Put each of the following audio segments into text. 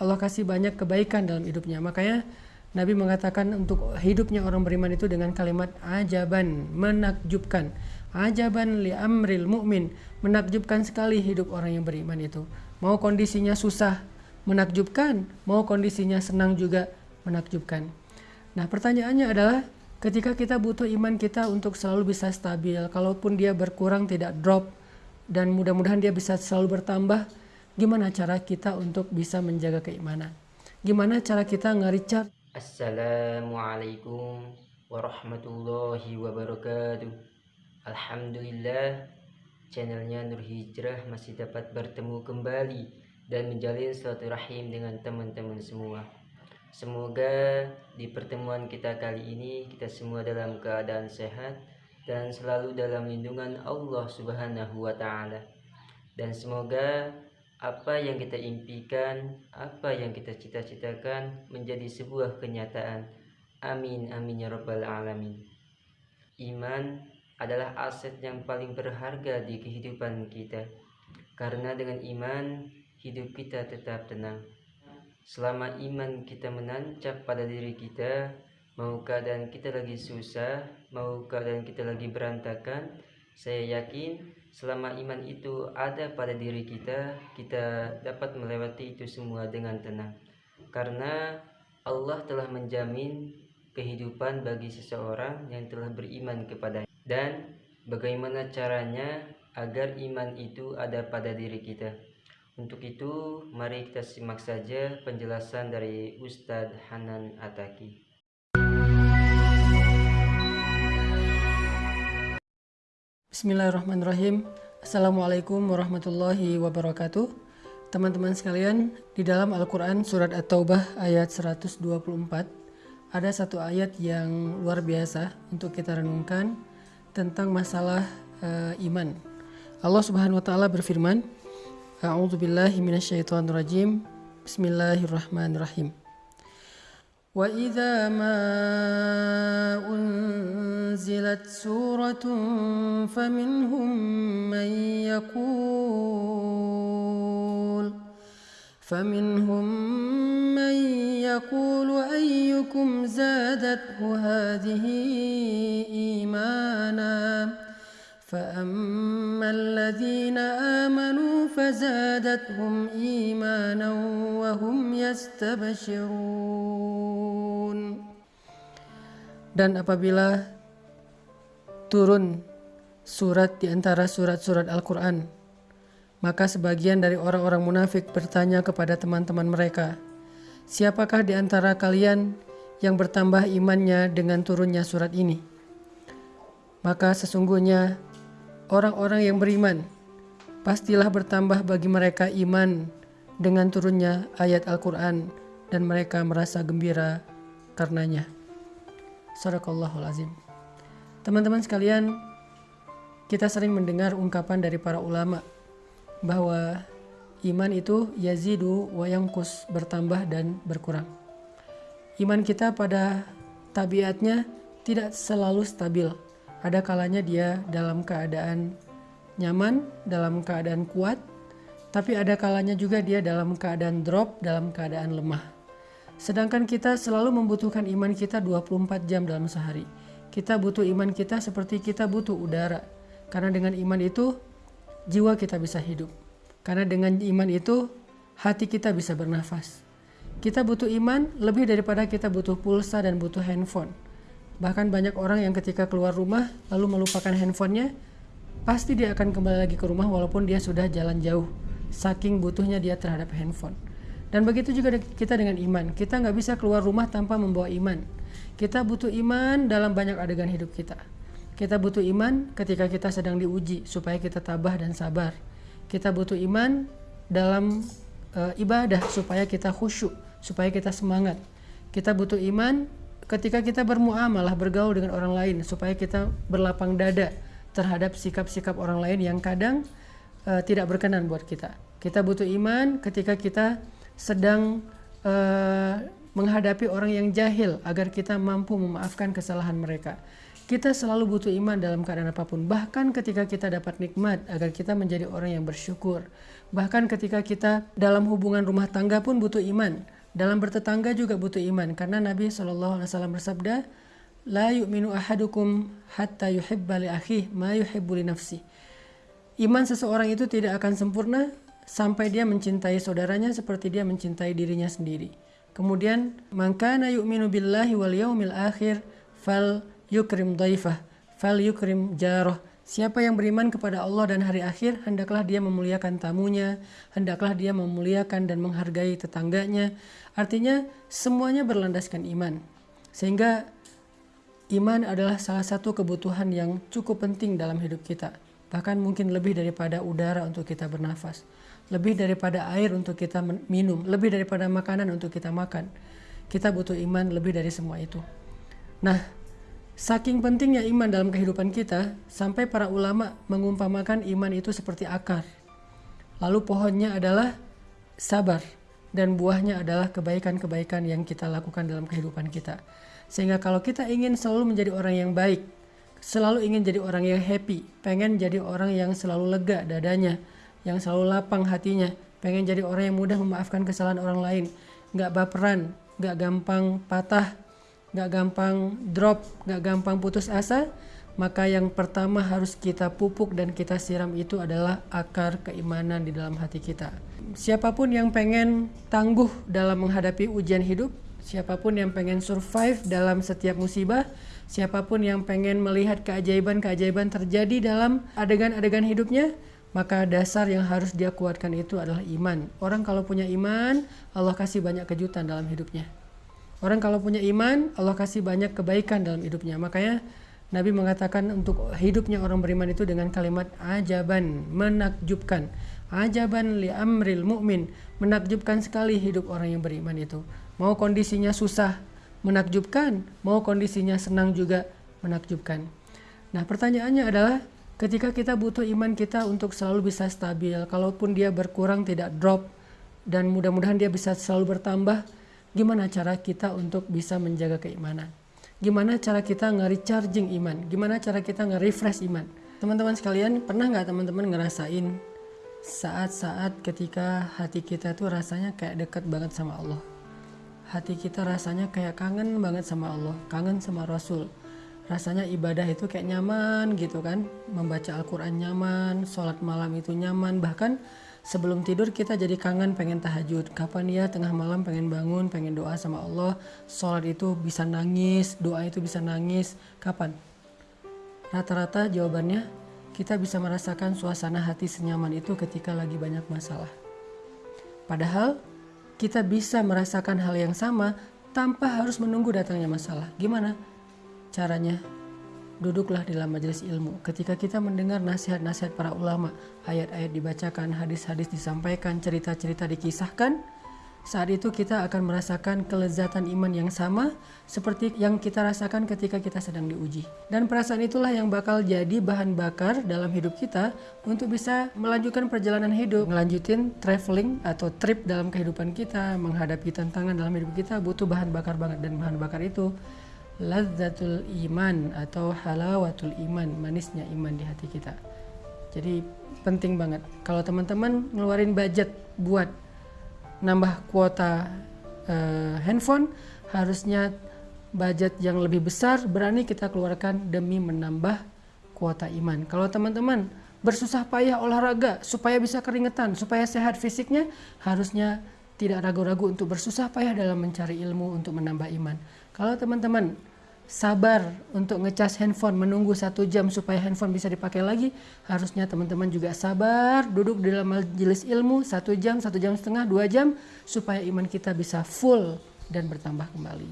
Allah kasih banyak kebaikan dalam hidupnya. Makanya Nabi mengatakan untuk hidupnya orang beriman itu dengan kalimat ajaban, menakjubkan. Ajaban li amril mu'min, menakjubkan sekali hidup orang yang beriman itu. Mau kondisinya susah, menakjubkan, mau kondisinya senang juga menakjubkan. Nah, pertanyaannya adalah ketika kita butuh iman kita untuk selalu bisa stabil, kalaupun dia berkurang tidak drop dan mudah-mudahan dia bisa selalu bertambah, gimana cara kita untuk bisa menjaga keimanan? Gimana cara kita nge-recharge? Assalamualaikum warahmatullahi wabarakatuh. Alhamdulillah channelnya Nur Hijrah masih dapat bertemu kembali dan menjalin suatu rahim dengan teman-teman semua. Semoga di pertemuan kita kali ini kita semua dalam keadaan sehat dan selalu dalam lindungan Allah Subhanahu wa taala. Dan semoga apa yang kita impikan, apa yang kita cita-citakan menjadi sebuah kenyataan. Amin amin ya rabbal alamin. Iman adalah aset yang paling berharga di kehidupan kita. Karena dengan iman hidup kita tetap tenang. Selama iman kita menancap pada diri kita, mau keadaan kita lagi susah, mau keadaan kita lagi berantakan, saya yakin selama iman itu ada pada diri kita, kita dapat melewati itu semua dengan tenang. Karena Allah telah menjamin kehidupan bagi seseorang yang telah beriman kepada dan bagaimana caranya agar iman itu ada pada diri kita. Untuk itu, mari kita simak saja penjelasan dari Ustadz Hanan Ataki. Bismillahirrahmanirrahim. Assalamualaikum warahmatullahi wabarakatuh. Teman-teman sekalian, di dalam Al-Quran surat At-Taubah ayat 124 ada satu ayat yang luar biasa untuk kita renungkan tentang masalah uh, iman. Allah Subhanahu wa taala berfirman, A'udzubillahi minasyaitonirrajim. Bismillahirrahmanirrahim. وإذا ما أنزلت سورة فمنهم من يقول فمنهم من يقول أيكم زادته هذه إيمانا فأما الذين آمنوا فزادتهم إيمانا وهم يستبشرون Dan apabila turun surat di antara surat-surat Al-Quran, maka sebagian dari orang-orang munafik bertanya kepada teman-teman mereka, Siapakah di antara kalian yang bertambah imannya dengan turunnya surat ini? Maka sesungguhnya orang-orang yang beriman pastilah bertambah bagi mereka iman dengan turunnya ayat Al-Quran dan mereka merasa gembira karenanya. Sadaqallahul azim. Teman-teman sekalian, kita sering mendengar ungkapan dari para ulama bahwa iman itu yazidu wa yangkus bertambah dan berkurang. Iman kita pada tabiatnya tidak selalu stabil ada kalanya dia dalam keadaan nyaman, dalam keadaan kuat, tapi ada kalanya juga dia dalam keadaan drop, dalam keadaan lemah. Sedangkan kita selalu membutuhkan iman kita 24 jam dalam sehari. Kita butuh iman kita seperti kita butuh udara. Karena dengan iman itu jiwa kita bisa hidup. Karena dengan iman itu hati kita bisa bernafas. Kita butuh iman lebih daripada kita butuh pulsa dan butuh handphone. Bahkan banyak orang yang ketika keluar rumah lalu melupakan handphonenya, pasti dia akan kembali lagi ke rumah walaupun dia sudah jalan jauh. Saking butuhnya dia terhadap handphone. Dan begitu juga kita dengan iman. Kita nggak bisa keluar rumah tanpa membawa iman. Kita butuh iman dalam banyak adegan hidup kita. Kita butuh iman ketika kita sedang diuji supaya kita tabah dan sabar. Kita butuh iman dalam uh, ibadah supaya kita khusyuk, supaya kita semangat. Kita butuh iman ketika kita bermuamalah bergaul dengan orang lain supaya kita berlapang dada terhadap sikap-sikap orang lain yang kadang uh, tidak berkenan buat kita. Kita butuh iman ketika kita sedang uh, menghadapi orang yang jahil agar kita mampu memaafkan kesalahan mereka. Kita selalu butuh iman dalam keadaan apa pun, bahkan ketika kita dapat nikmat agar kita menjadi orang yang bersyukur. Bahkan ketika kita dalam hubungan rumah tangga pun butuh iman. Dalam bertetangga juga butuh iman karena Nabi SAW bersabda, "La yu'minu ahadukum hatta yuhibba li akhihi ma yuhibbu li nafsi." Iman seseorang itu tidak akan sempurna sampai dia mencintai saudaranya seperti dia mencintai dirinya sendiri. Kemudian, "Mangkana yu'minu billahi wal yaumil akhir fal yukrim dhaifah, fal yukrim jarah." Siapa yang beriman kepada Allah dan hari akhir, hendaklah dia memuliakan tamunya, hendaklah dia memuliakan dan menghargai tetangganya. Artinya, semuanya berlandaskan iman. Sehingga iman adalah salah satu kebutuhan yang cukup penting dalam hidup kita. Bahkan mungkin lebih daripada udara untuk kita bernafas, lebih daripada air untuk kita minum, lebih daripada makanan untuk kita makan. Kita butuh iman lebih dari semua itu. Nah, Saking pentingnya iman dalam kehidupan kita, sampai para ulama mengumpamakan iman itu seperti akar. Lalu pohonnya adalah sabar dan buahnya adalah kebaikan-kebaikan yang kita lakukan dalam kehidupan kita. Sehingga kalau kita ingin selalu menjadi orang yang baik, selalu ingin jadi orang yang happy, pengen jadi orang yang selalu lega dadanya, yang selalu lapang hatinya, pengen jadi orang yang mudah memaafkan kesalahan orang lain, nggak baperan, nggak gampang patah, gak gampang drop, gak gampang putus asa, maka yang pertama harus kita pupuk dan kita siram itu adalah akar keimanan di dalam hati kita. Siapa pun yang pengen tangguh dalam menghadapi ujian hidup, siapa pun yang pengen survive dalam setiap musibah, siapa pun yang pengen melihat keajaiban-keajaiban terjadi dalam adegan-adegan hidupnya, maka dasar yang harus dia kuatkan itu adalah iman. Orang kalau punya iman, Allah kasih banyak kejutan dalam hidupnya. Orang kalau punya iman, Allah kasih banyak kebaikan dalam hidupnya. Makanya Nabi mengatakan untuk hidupnya orang beriman itu dengan kalimat ajaban, menakjubkan. Ajaban li amril mu'min, menakjubkan sekali hidup orang yang beriman itu. Mau kondisinya susah, menakjubkan, mau kondisinya senang juga menakjubkan. Nah, pertanyaannya adalah ketika kita butuh iman kita untuk selalu bisa stabil, kalaupun dia berkurang tidak drop dan mudah-mudahan dia bisa selalu bertambah, gimana cara kita untuk bisa menjaga keimanan? Gimana cara kita nge-recharging iman? Gimana cara kita nge-refresh iman? Teman-teman sekalian pernah nggak teman-teman ngerasain saat-saat ketika hati kita tuh rasanya kayak dekat banget sama Allah? Hati kita rasanya kayak kangen banget sama Allah kangen sama Rasul. Rasanya ibadah itu kayak nyaman gitu kan? Membaca Al-Quran nyaman sholat malam itu nyaman. Bahkan sebelum tidur kita jadi kangen pengen tahajud. Kapan ya? Tengah malam pengen bangun pengen doa sama Allah. Sholat itu bisa nangis doa itu bisa nangis. Kapan? Rata-rata jawabannya kita bisa merasakan suasana hati senyaman itu ketika lagi banyak masalah. Padahal kita bisa merasakan hal yang sama tanpa harus menunggu datangnya masalah. Gimana caranya duduklah di dalam majelis ilmu. Ketika kita mendengar nasihat-nasihat para ulama, ayat-ayat dibacakan, hadis-hadis disampaikan, cerita-cerita dikisahkan, saat itu kita akan merasakan kelezatan iman yang sama seperti yang kita rasakan ketika kita sedang diuji. Dan perasaan itulah yang bakal jadi bahan bakar dalam hidup kita untuk bisa melanjutkan perjalanan hidup, melanjutin traveling atau trip dalam kehidupan kita, menghadapi tantangan dalam hidup kita butuh bahan bakar banget dan bahan bakar itu lazzatul iman atau halawatul iman, manisnya iman di hati kita. Jadi penting banget kalau teman-teman ngeluarin budget buat nambah kuota uh, handphone harusnya budget yang lebih besar berani kita keluarkan demi menambah kuota iman. Kalau teman-teman bersusah payah olahraga supaya bisa keringetan, supaya sehat fisiknya, harusnya tidak ragu-ragu untuk bersusah payah dalam mencari ilmu untuk menambah iman. Kalau teman-teman sabar untuk ngecas handphone menunggu satu jam supaya handphone bisa dipakai lagi, harusnya teman-teman juga sabar duduk di dalam majelis ilmu satu jam, satu jam setengah, dua jam supaya iman kita bisa full dan bertambah kembali.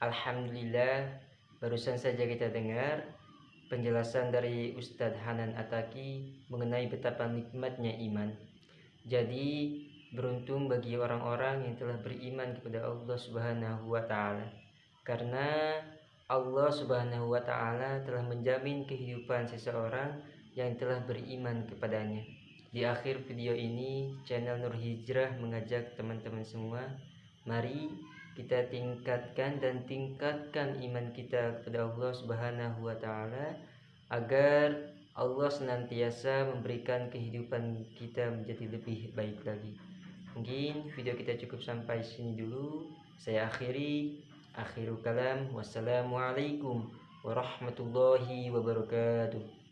Alhamdulillah, barusan saja kita dengar penjelasan dari Ustadz Hanan Ataki mengenai betapa nikmatnya iman. Jadi, Beruntung bagi orang-orang yang telah beriman kepada Allah Subhanahu wa taala. Karena Allah Subhanahu wa taala telah menjamin kehidupan seseorang yang telah beriman kepadanya. Di akhir video ini, channel Nur Hijrah mengajak teman-teman semua, mari kita tingkatkan dan tingkatkan iman kita kepada Allah Subhanahu wa taala agar Allah senantiasa memberikan kehidupan kita menjadi lebih baik lagi. Mungkin video kita cukup sampai sini dulu. Saya akhiri. Akhirul kalam. Wassalamualaikum warahmatullahi wabarakatuh.